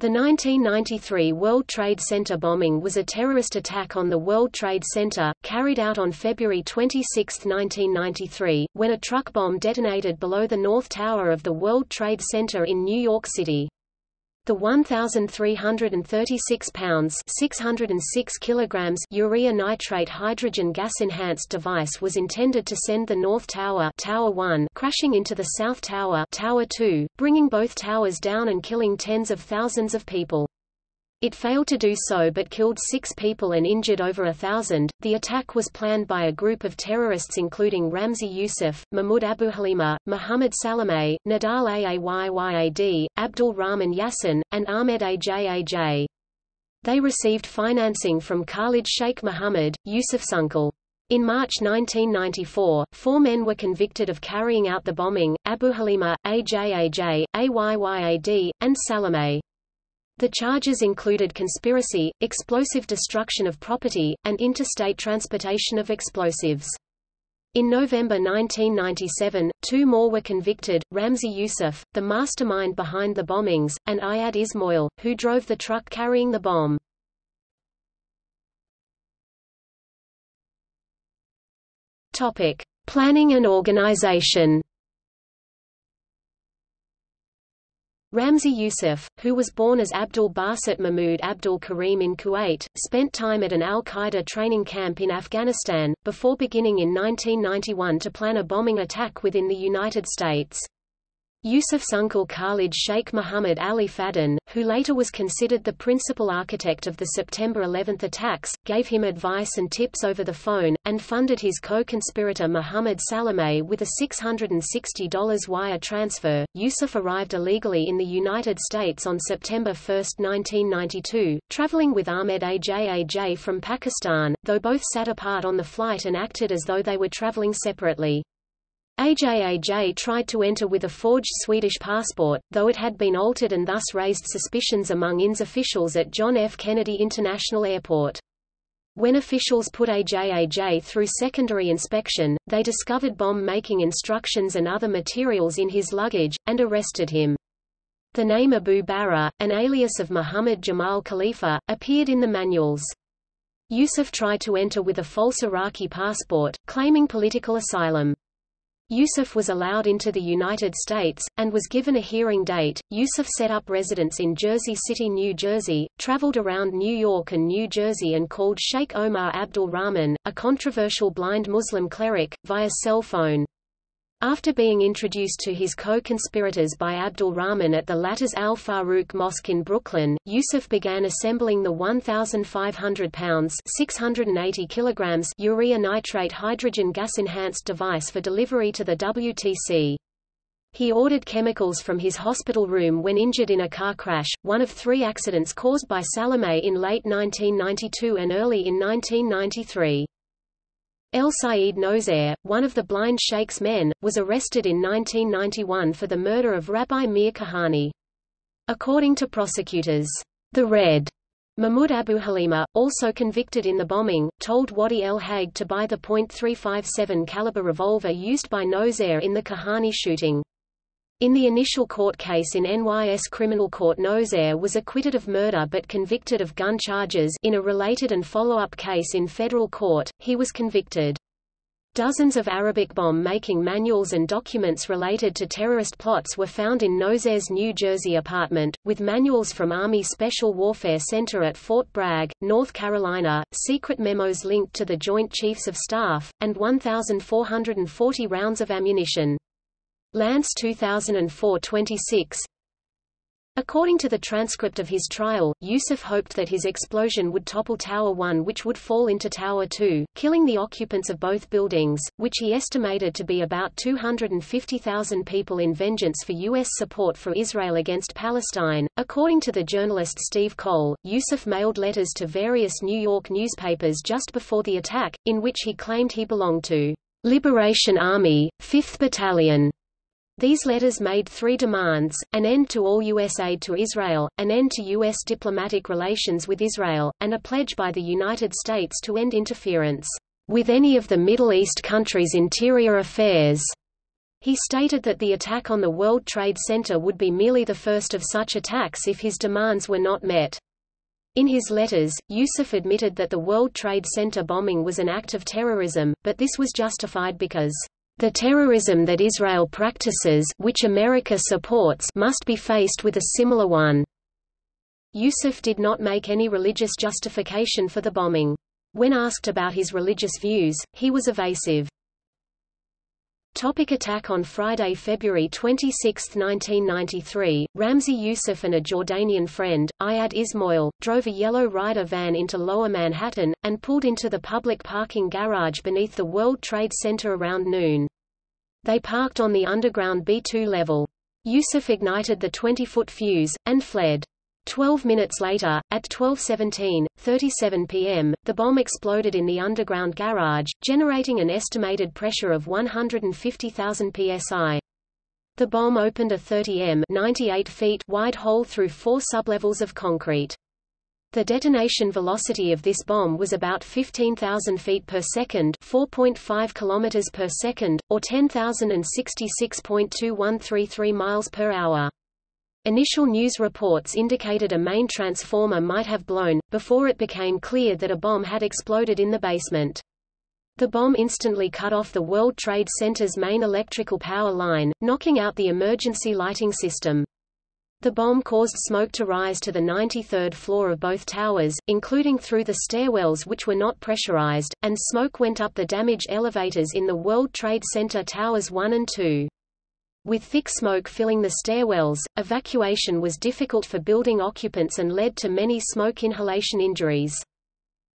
The 1993 World Trade Center bombing was a terrorist attack on the World Trade Center, carried out on February 26, 1993, when a truck bomb detonated below the North Tower of the World Trade Center in New York City. The 1,336 pounds 606 kilograms urea nitrate hydrogen gas-enhanced device was intended to send the North Tower, Tower 1 crashing into the South Tower, Tower 2, bringing both towers down and killing tens of thousands of people. It failed to do so but killed six people and injured over a thousand. The attack was planned by a group of terrorists including Ramzi Youssef, Mahmoud Abu Halima, Muhammad Salameh, Nadal Ayyad, Abdul Rahman Yassin, and Ahmed Ajaj. They received financing from Khalid Sheikh Mohammed, Yusuf's uncle. In March 1994, four men were convicted of carrying out the bombing, Abu Halima, Ajaj, Ayyad, and Salameh. The charges included conspiracy, explosive destruction of property, and interstate transportation of explosives. In November 1997, two more were convicted, Ramzi Youssef, the mastermind behind the bombings, and Ayad Ismail, who drove the truck carrying the bomb. Topic. Planning and organization Ramzi Youssef, who was born as Abdul Basit Mahmoud Abdul Karim in Kuwait, spent time at an al-Qaeda training camp in Afghanistan, before beginning in 1991 to plan a bombing attack within the United States. Yusuf's uncle Khalid Sheikh Muhammad Ali Fadden, who later was considered the principal architect of the September 11 attacks, gave him advice and tips over the phone, and funded his co-conspirator Muhammad Salameh with a $660 wire transfer. Yusuf arrived illegally in the United States on September 1, 1992, traveling with Ahmed Ajaj from Pakistan, though both sat apart on the flight and acted as though they were traveling separately. AJAJ tried to enter with a forged Swedish passport, though it had been altered and thus raised suspicions among INS officials at John F. Kennedy International Airport. When officials put AJAJ through secondary inspection, they discovered bomb-making instructions and other materials in his luggage, and arrested him. The name Abu Barra, an alias of Muhammad Jamal Khalifa, appeared in the manuals. Yusuf tried to enter with a false Iraqi passport, claiming political asylum. Yusuf was allowed into the United States, and was given a hearing date. Yusuf set up residence in Jersey City, New Jersey, traveled around New York and New Jersey and called Sheikh Omar Abdul Rahman, a controversial blind Muslim cleric, via cell phone. After being introduced to his co-conspirators by Abdul Rahman at the latter's Al Farouk Mosque in Brooklyn, Yusuf began assembling the 1,500 pounds 680 kilograms urea nitrate hydrogen gas-enhanced device for delivery to the WTC. He ordered chemicals from his hospital room when injured in a car crash, one of three accidents caused by Salameh in late 1992 and early in 1993. El Said Nozair, one of the blind sheikh's men, was arrested in 1991 for the murder of Rabbi Meir Kahane. According to prosecutors, the Red Mahmoud Abu Halima, also convicted in the bombing, told Wadi El Hague to buy the .357 caliber revolver used by Nozair in the Kahane shooting. In the initial court case in NYS Criminal Court Nozair was acquitted of murder but convicted of gun charges in a related and follow-up case in federal court, he was convicted. Dozens of Arabic bomb-making manuals and documents related to terrorist plots were found in Nozair's New Jersey apartment, with manuals from Army Special Warfare Center at Fort Bragg, North Carolina, secret memos linked to the Joint Chiefs of Staff, and 1,440 rounds of ammunition. Lance 2004-26 According to the transcript of his trial, Yusuf hoped that his explosion would topple Tower 1 which would fall into Tower 2, killing the occupants of both buildings, which he estimated to be about 250,000 people in vengeance for U.S. support for Israel against Palestine. According to the journalist Steve Coll, Yusuf mailed letters to various New York newspapers just before the attack, in which he claimed he belonged to Liberation Army, 5th Battalion, these letters made three demands, an end to all U.S. aid to Israel, an end to U.S. diplomatic relations with Israel, and a pledge by the United States to end interference with any of the Middle East countries' interior affairs. He stated that the attack on the World Trade Center would be merely the first of such attacks if his demands were not met. In his letters, Yusuf admitted that the World Trade Center bombing was an act of terrorism, but this was justified because the terrorism that Israel practices which America supports must be faced with a similar one. Yusuf did not make any religious justification for the bombing. When asked about his religious views, he was evasive. Topic attack On Friday, February 26, 1993, Ramzi Youssef and a Jordanian friend, Ayad Ismail, drove a yellow Ryder van into Lower Manhattan, and pulled into the public parking garage beneath the World Trade Center around noon. They parked on the underground B2 level. Youssef ignited the 20-foot fuse, and fled. Twelve minutes later, at 12.17, 37 p.m., the bomb exploded in the underground garage, generating an estimated pressure of 150,000 psi. The bomb opened a 30 m 98 feet wide hole through four sublevels of concrete. The detonation velocity of this bomb was about 15,000 feet per second, 4.5 kilometers per second, or 10,066.2133 miles per hour. Initial news reports indicated a main transformer might have blown, before it became clear that a bomb had exploded in the basement. The bomb instantly cut off the World Trade Center's main electrical power line, knocking out the emergency lighting system. The bomb caused smoke to rise to the 93rd floor of both towers, including through the stairwells which were not pressurized, and smoke went up the damaged elevators in the World Trade Center Towers 1 and 2. With thick smoke filling the stairwells, evacuation was difficult for building occupants and led to many smoke inhalation injuries.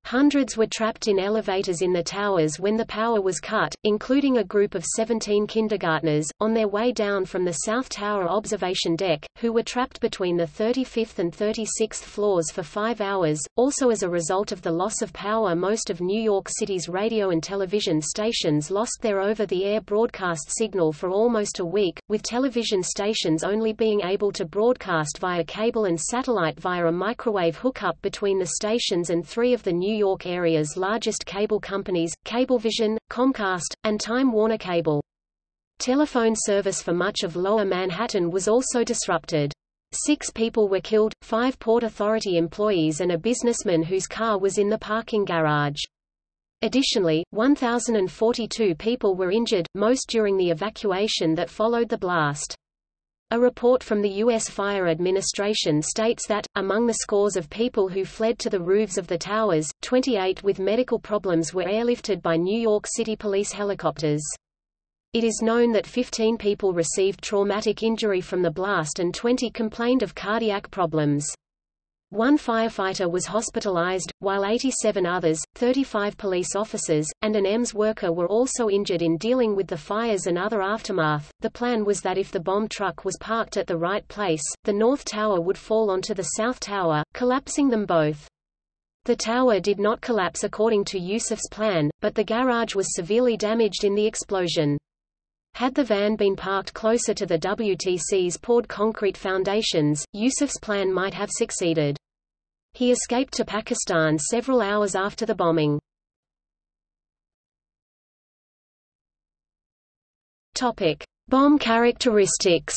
Hundreds were trapped in elevators in the towers when the power was cut, including a group of 17 kindergartners, on their way down from the South Tower observation deck, who were trapped between the 35th and 36th floors for five hours. Also as a result of the loss of power most of New York City's radio and television stations lost their over-the-air broadcast signal for almost a week, with television stations only being able to broadcast via cable and satellite via a microwave hookup between the stations and three of the New York area's largest cable companies, Cablevision, Comcast, and Time Warner Cable. Telephone service for much of Lower Manhattan was also disrupted. Six people were killed, five Port Authority employees and a businessman whose car was in the parking garage. Additionally, 1,042 people were injured, most during the evacuation that followed the blast. A report from the U.S. Fire Administration states that, among the scores of people who fled to the roofs of the towers, 28 with medical problems were airlifted by New York City police helicopters. It is known that 15 people received traumatic injury from the blast and 20 complained of cardiac problems. One firefighter was hospitalized, while 87 others, 35 police officers, and an EMS worker were also injured in dealing with the fires and other aftermath. The plan was that if the bomb truck was parked at the right place, the North Tower would fall onto the South Tower, collapsing them both. The tower did not collapse according to Yusuf's plan, but the garage was severely damaged in the explosion. Had the van been parked closer to the WTC's poured concrete foundations, Yusuf's plan might have succeeded. He escaped to Pakistan several hours after the bombing. Topic: Bomb characteristics.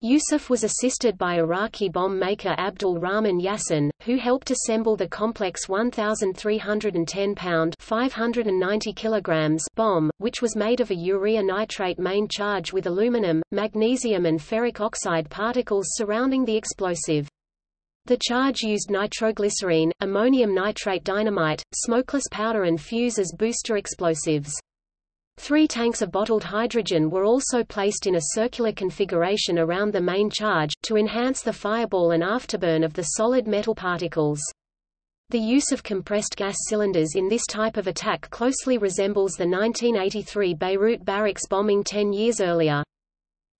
Yusuf was assisted by Iraqi bomb maker Abdul Rahman Yassin, who helped assemble the complex 1,310-pound (590 kilograms) bomb, which was made of a urea nitrate main charge with aluminum, magnesium and ferric oxide particles surrounding the explosive. The charge used nitroglycerine, ammonium nitrate dynamite, smokeless powder and fuse as booster explosives. Three tanks of bottled hydrogen were also placed in a circular configuration around the main charge, to enhance the fireball and afterburn of the solid metal particles. The use of compressed gas cylinders in this type of attack closely resembles the 1983 Beirut barracks bombing ten years earlier.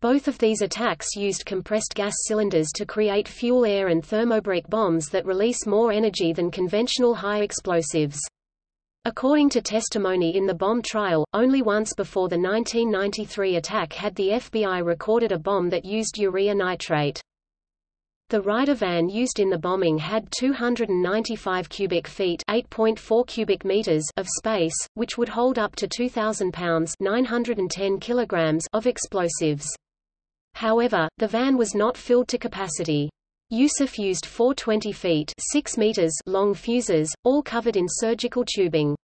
Both of these attacks used compressed gas cylinders to create fuel-air and thermobaric bombs that release more energy than conventional high explosives. According to testimony in the bomb trial, only once before the 1993 attack had the FBI recorded a bomb that used urea nitrate. The Ryder van used in the bombing had 295 cubic feet (8.4 cubic meters) of space, which would hold up to 2,000 pounds (910 kilograms) of explosives. However, the van was not filled to capacity. Yusuf used four 20 feet 6 meters long fuses, all covered in surgical tubing.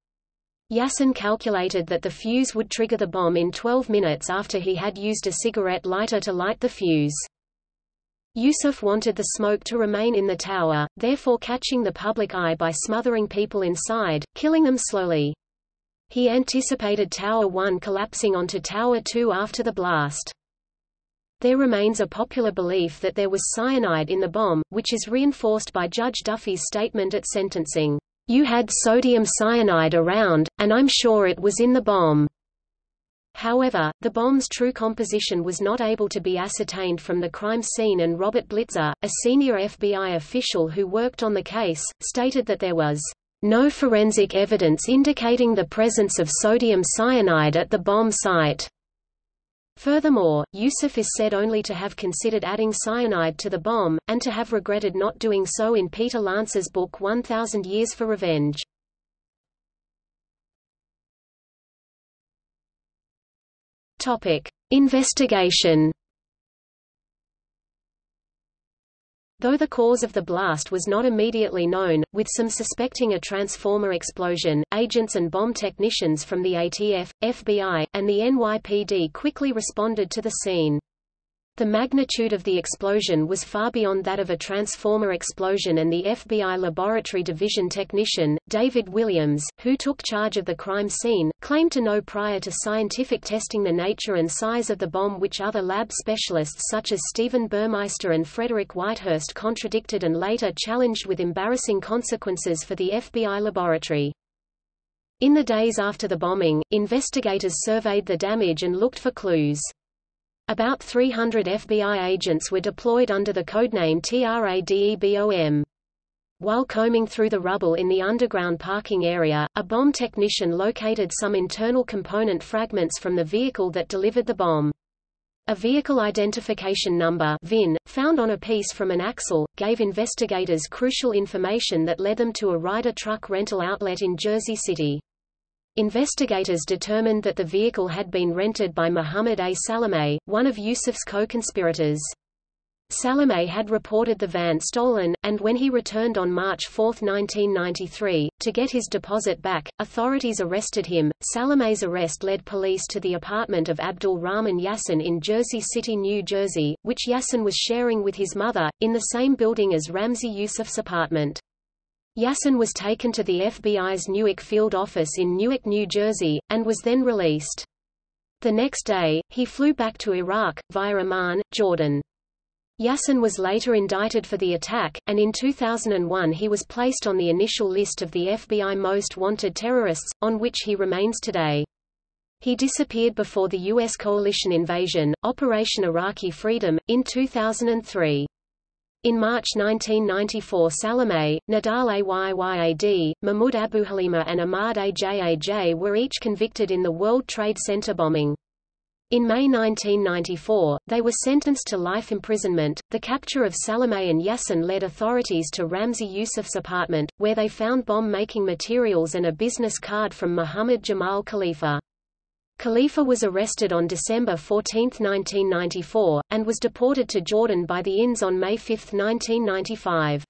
Yassin calculated that the fuse would trigger the bomb in 12 minutes after he had used a cigarette lighter to light the fuse. Yusuf wanted the smoke to remain in the tower, therefore catching the public eye by smothering people inside, killing them slowly. He anticipated Tower 1 collapsing onto Tower 2 after the blast. There remains a popular belief that there was cyanide in the bomb, which is reinforced by Judge Duffy's statement at sentencing, "You had sodium cyanide around, and I'm sure it was in the bomb." However, the bomb's true composition was not able to be ascertained from the crime scene and Robert Blitzer, a senior FBI official who worked on the case, stated that there was no forensic evidence indicating the presence of sodium cyanide at the bomb site. Furthermore, Yusuf is said only to have considered adding cyanide to the bomb, and to have regretted not doing so in Peter Lance's book 1000 Years for Revenge. Topic: Investigation. Though the cause of the blast was not immediately known, with some suspecting a transformer explosion, agents and bomb technicians from the ATF, FBI, and the NYPD quickly responded to the scene. The magnitude of the explosion was far beyond that of a transformer explosion and the FBI Laboratory Division technician, David Williams, who took charge of the crime scene, claimed to know prior to scientific testing the nature and size of the bomb which other lab specialists such as Stephen Burmeister and Frederick Whitehurst contradicted and later challenged with embarrassing consequences for the FBI laboratory. In the days after the bombing, investigators surveyed the damage and looked for clues. About 300 FBI agents were deployed under the codename TRADEBOM. While combing through the rubble in the underground parking area, a bomb technician located some internal component fragments from the vehicle that delivered the bomb. A vehicle identification number VIN, found on a piece from an axle, gave investigators crucial information that led them to a Ryder truck rental outlet in Jersey City. Investigators determined that the vehicle had been rented by Muhammad A. Salameh, one of Yusuf's co-conspirators. Salameh had reported the van stolen, and when he returned on March 4, 1993, to get his deposit back, authorities arrested him. Salameh's arrest led police to the apartment of Abdul Rahman Yassin in Jersey City, New Jersey, which Yassin was sharing with his mother, in the same building as Ramzi Yusuf's apartment. Yassin was taken to the FBI's Newark field office in Newark, New Jersey, and was then released. The next day, he flew back to Iraq, via Amman, Jordan. Yassin was later indicted for the attack, and in 2001 he was placed on the initial list of the FBI most wanted terrorists, on which he remains today. He disappeared before the U.S. coalition invasion, Operation Iraqi Freedom, in 2003. In March 1994 Salameh, Nadal Ayyad, Mahmoud Abuhalima and Ahmad Ajaj were each convicted in the World Trade Center bombing. In May 1994, they were sentenced to life imprisonment. The capture of Salameh and Yassin led authorities to Ramzi Yusuf's apartment, where they found bomb making materials and a business card from Muhammad Jamal Khalifa. Khalifa was arrested on December 14, 1994, and was deported to Jordan by the INS on May 5, 1995.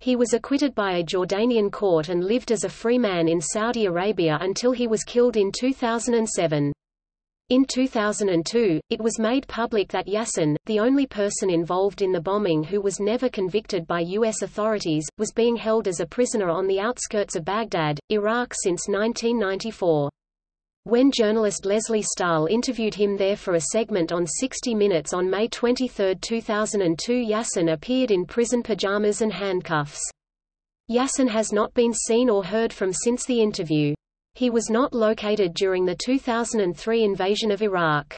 He was acquitted by a Jordanian court and lived as a free man in Saudi Arabia until he was killed in 2007. In 2002, it was made public that Yassin, the only person involved in the bombing who was never convicted by U.S. authorities, was being held as a prisoner on the outskirts of Baghdad, Iraq since 1994. When journalist Lesley Stahl interviewed him there for a segment on 60 Minutes on May 23, 2002 Yassin appeared in prison pajamas and handcuffs. Yassin has not been seen or heard from since the interview. He was not located during the 2003 invasion of Iraq.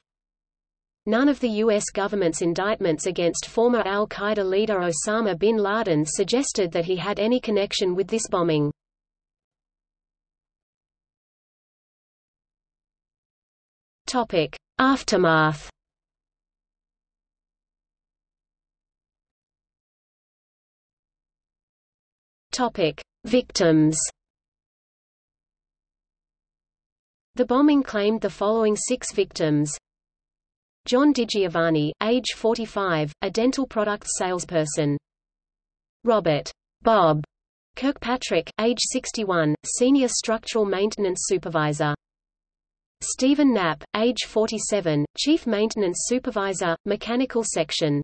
None of the U.S. government's indictments against former al-Qaeda leader Osama bin Laden suggested that he had any connection with this bombing. Topic: Aftermath Topic: Victims. The bombing claimed the following six victims. John DiGiovanni, age 45, a dental products salesperson. Robert Bob Kirkpatrick, age 61, senior structural maintenance supervisor. Stephen Knapp, age 47, chief maintenance supervisor, mechanical section.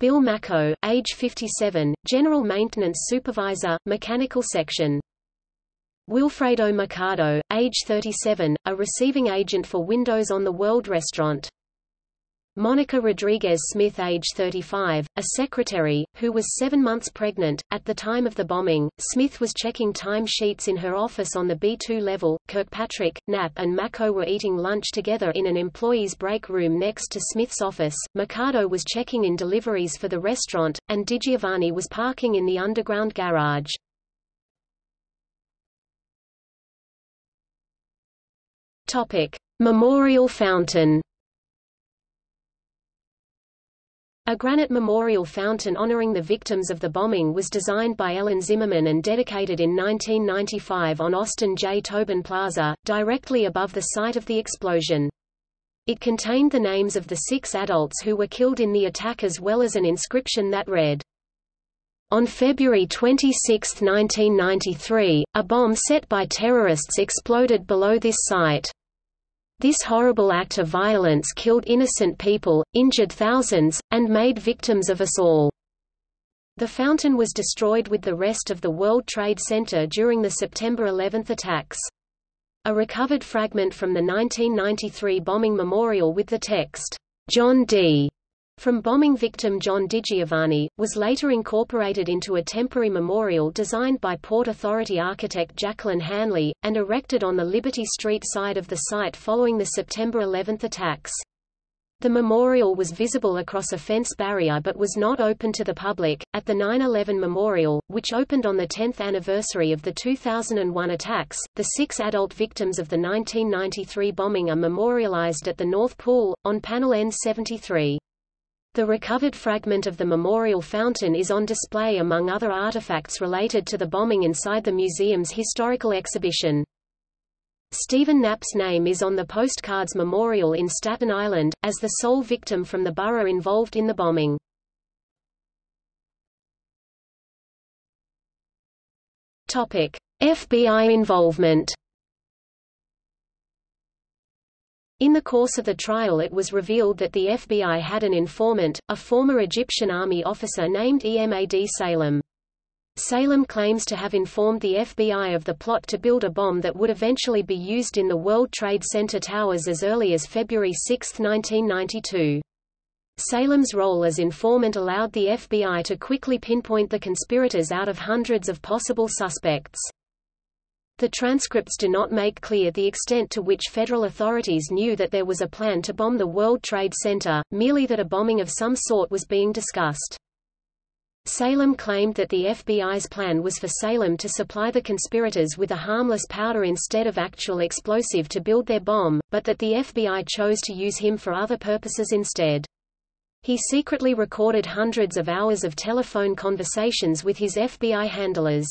Bill Macko, age 57, general maintenance supervisor, mechanical section. Wilfredo Mercado, age 37, a receiving agent for Windows on the World Restaurant. Monica Rodriguez Smith age 35, a secretary, who was seven months pregnant. At the time of the bombing, Smith was checking time sheets in her office on the B2 level. Kirkpatrick, Knapp and Macko were eating lunch together in an employee's break room next to Smith's office. Mercado was checking in deliveries for the restaurant, and DiGiovanni was parking in the underground garage. Topic: Memorial Fountain A granite memorial fountain honoring the victims of the bombing was designed by Ellen Zimmerman and dedicated in 1995 on Austin J. Tobin Plaza, directly above the site of the explosion. It contained the names of the six adults who were killed in the attack as well as an inscription that read, on February 26, 1993, a bomb set by terrorists exploded below this site. This horrible act of violence killed innocent people, injured thousands, and made victims of us all. The fountain was destroyed with the rest of the World Trade Center during the September 11 attacks. A recovered fragment from the 1993 bombing memorial with the text, John D from bombing victim John DiGiovanni, was later incorporated into a temporary memorial designed by Port Authority architect Jacqueline Hanley, and erected on the Liberty Street side of the site following the September 11 attacks. The memorial was visible across a fence barrier but was not open to the public. At the 9 11 memorial, which opened on the 10th anniversary of the 2001 attacks, the six adult victims of the 1993 bombing are memorialized at the North Pool, on panel N73. The recovered fragment of the memorial fountain is on display among other artifacts related to the bombing inside the museum's historical exhibition. Stephen Knapp's name is on the postcard's memorial in Staten Island, as the sole victim from the borough involved in the bombing. FBI involvement In the course of the trial it was revealed that the FBI had an informant, a former Egyptian army officer named Emad Salem. Salem claims to have informed the FBI of the plot to build a bomb that would eventually be used in the World Trade Center towers as early as February 6, 1992. Salem's role as informant allowed the FBI to quickly pinpoint the conspirators out of hundreds of possible suspects. The transcripts do not make clear the extent to which federal authorities knew that there was a plan to bomb the World Trade Center, merely that a bombing of some sort was being discussed. Salem claimed that the FBI's plan was for Salem to supply the conspirators with a harmless powder instead of actual explosive to build their bomb, but that the FBI chose to use him for other purposes instead. He secretly recorded hundreds of hours of telephone conversations with his FBI handlers.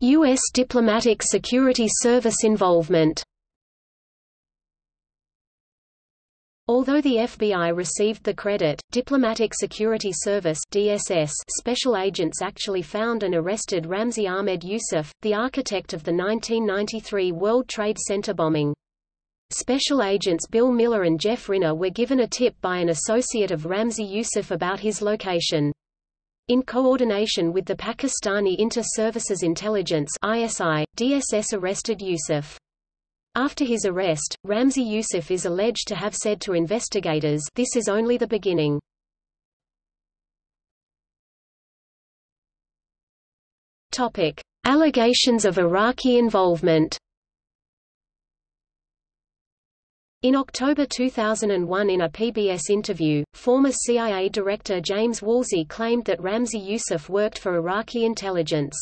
U.S. Diplomatic Security Service involvement Although the FBI received the credit, Diplomatic Security Service DSS special agents actually found and arrested Ramzi Ahmed Youssef, the architect of the 1993 World Trade Center bombing. Special agents Bill Miller and Jeff Riner were given a tip by an associate of Ramzi Youssef about his location. In coordination with the Pakistani Inter-Services Intelligence ISI, DSS arrested Yousef. After his arrest, Ramzi Yousef is alleged to have said to investigators this is only the beginning. Allegations of Iraqi involvement In October 2001 in a PBS interview, former CIA Director James Woolsey claimed that Ramzi Yousef worked for Iraqi intelligence.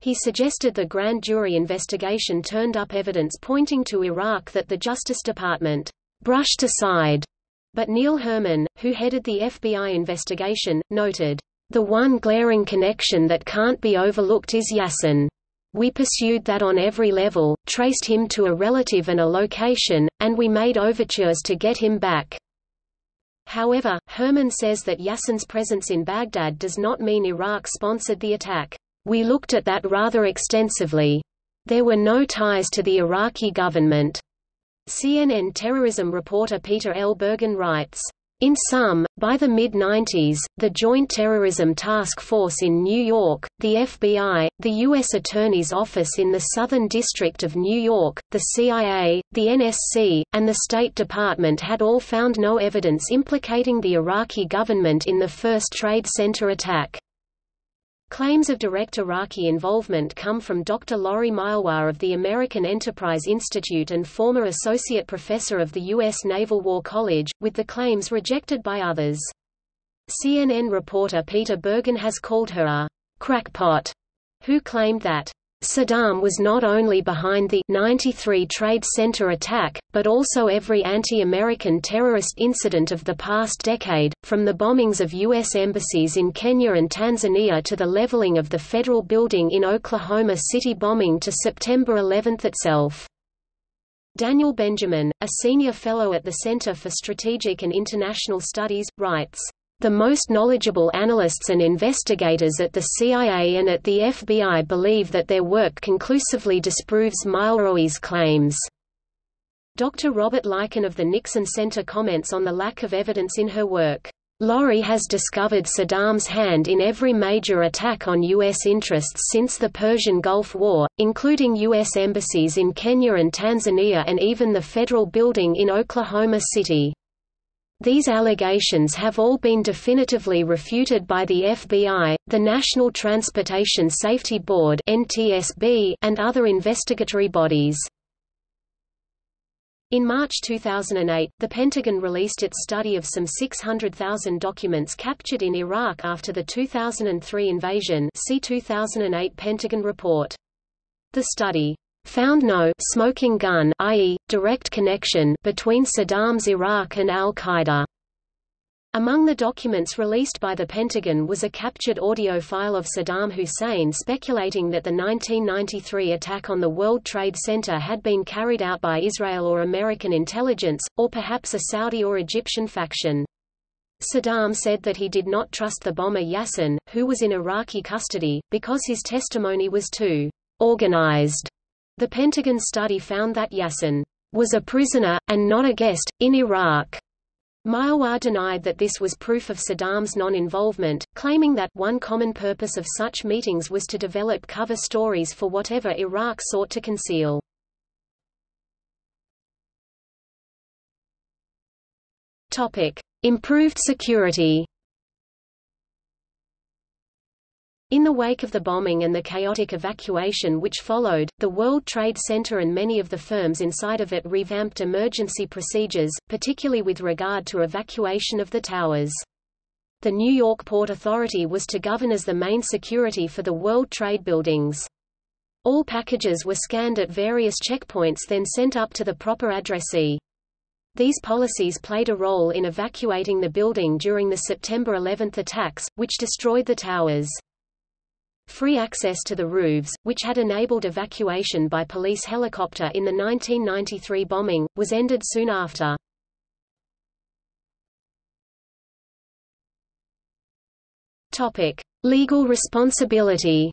He suggested the grand jury investigation turned up evidence pointing to Iraq that the Justice Department brushed aside But Neil Herman, who headed the FBI investigation, noted, "...the one glaring connection that can't be overlooked is Yassin. We pursued that on every level, traced him to a relative and a location, and we made overtures to get him back." However, Herman says that Yassin's presence in Baghdad does not mean Iraq sponsored the attack. We looked at that rather extensively. There were no ties to the Iraqi government. CNN terrorism reporter Peter L. Bergen writes, in sum, by the mid-90s, the Joint Terrorism Task Force in New York, the FBI, the U.S. Attorney's Office in the Southern District of New York, the CIA, the NSC, and the State Department had all found no evidence implicating the Iraqi government in the first Trade Center attack. Claims of direct Iraqi involvement come from Dr. Laurie Mylroie of the American Enterprise Institute and former associate professor of the U.S. Naval War College, with the claims rejected by others. CNN reporter Peter Bergen has called her a crackpot, who claimed that Saddam was not only behind the 93 Trade Center attack, but also every anti-American terrorist incident of the past decade, from the bombings of U.S. embassies in Kenya and Tanzania to the leveling of the federal building in Oklahoma City bombing to September 11 itself. Daniel Benjamin, a senior fellow at the Center for Strategic and International Studies, writes, the most knowledgeable analysts and investigators at the CIA and at the FBI believe that their work conclusively disproves Mylroie's claims. Dr. Robert Leiken of the Nixon Center comments on the lack of evidence in her work. Laurie has discovered Saddam's hand in every major attack on U.S. interests since the Persian Gulf War, including U.S. embassies in Kenya and Tanzania and even the federal building in Oklahoma City. These allegations have all been definitively refuted by the FBI, the National Transportation Safety Board and other investigatory bodies. In March 2008, the Pentagon released its study of some 600,000 documents captured in Iraq after the 2003 invasion see 2008 Pentagon report. The study found no smoking gun i.e., direct connection between Saddam's Iraq and al-Qaeda. Among the documents released by the Pentagon was a captured audio file of Saddam Hussein speculating that the 1993 attack on the World Trade Center had been carried out by Israel or American intelligence, or perhaps a Saudi or Egyptian faction. Saddam said that he did not trust the bomber Yassin, who was in Iraqi custody, because his testimony was too organized the Pentagon study found that Yassin was a prisoner, and not a guest, in Iraq. Mylroie denied that this was proof of Saddam's non-involvement, claiming that one common purpose of such meetings was to develop cover stories for whatever Iraq sought to conceal. Topic: Improved security. In the wake of the bombing and the chaotic evacuation which followed, the World Trade Center and many of the firms inside of it revamped emergency procedures, particularly with regard to evacuation of the towers. The New York Port Authority was to govern as the main security for the World Trade buildings. All packages were scanned at various checkpoints then sent up to the proper addressee. These policies played a role in evacuating the building during the September 11 attacks, which destroyed the towers. Free access to the roofs, which had enabled evacuation by police helicopter in the 1993 bombing, was ended soon after. Topic: Legal responsibility.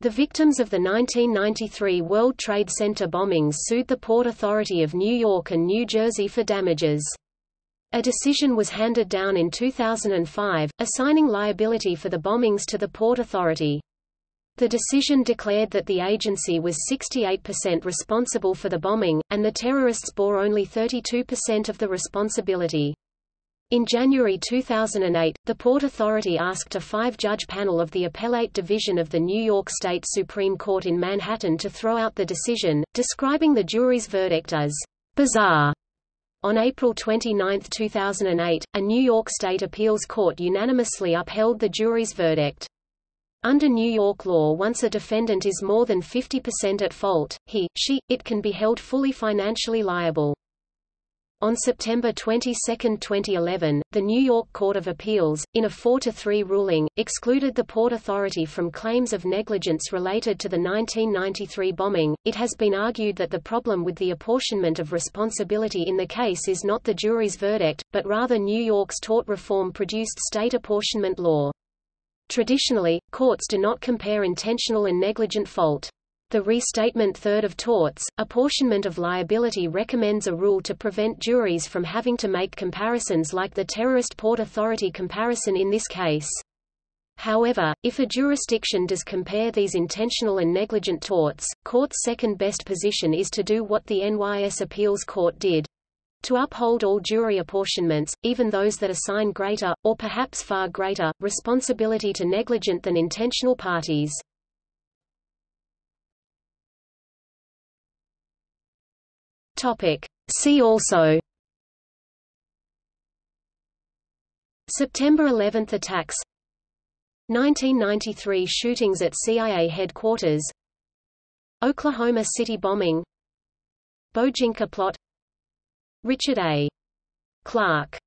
The victims of the 1993 World Trade Center bombings sued the Port Authority of New York and New Jersey for damages. A decision was handed down in 2005, assigning liability for the bombings to the Port Authority. The decision declared that the agency was 68% responsible for the bombing, and the terrorists bore only 32% of the responsibility. In January 2008, the Port Authority asked a five-judge panel of the Appellate Division of the New York State Supreme Court in Manhattan to throw out the decision, describing the jury's verdict as bizarre on April 29, 2008, a New York State appeals court unanimously upheld the jury's verdict. Under New York law once a defendant is more than 50% at fault, he, she, it can be held fully financially liable. On September 22, 2011, the New York Court of Appeals, in a 4-3 ruling, excluded the Port Authority from claims of negligence related to the 1993 bombing. It has been argued that the problem with the apportionment of responsibility in the case is not the jury's verdict, but rather New York's tort reform-produced state apportionment law. Traditionally, courts do not compare intentional and negligent fault. The Restatement Third of Torts, Apportionment of Liability recommends a rule to prevent juries from having to make comparisons like the terrorist Port Authority comparison in this case. However, if a jurisdiction does compare these intentional and negligent torts, court's second best position is to do what the NYS Appeals Court did. To uphold all jury apportionments, even those that assign greater, or perhaps far greater, responsibility to negligent than intentional parties. Topic. See also. September 11 attacks. 1993 shootings at CIA headquarters. Oklahoma City bombing. Bojinka plot. Richard A. Clarke